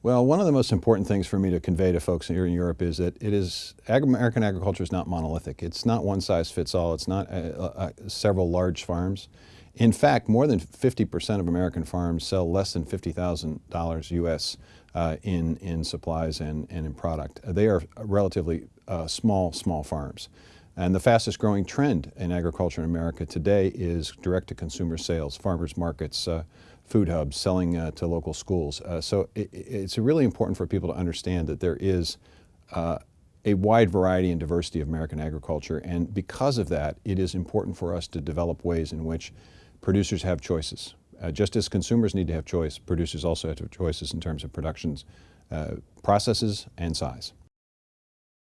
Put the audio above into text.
Well, one of the most important things for me to convey to folks here in Europe is that it is, American agriculture is not monolithic. It's not one size fits all. It's not uh, uh, several large farms. In fact, more than 50% of American farms sell less than $50,000 US uh, in, in supplies and, and in product. They are relatively uh, small, small farms. And the fastest growing trend in agriculture in America today is direct to consumer sales, farmers markets, uh, food hubs, selling uh, to local schools. Uh, so it, it's really important for people to understand that there is uh, a wide variety and diversity of American agriculture. And because of that, it is important for us to develop ways in which producers have choices. Uh, just as consumers need to have choice, producers also have to have choices in terms of productions, uh, processes, and size.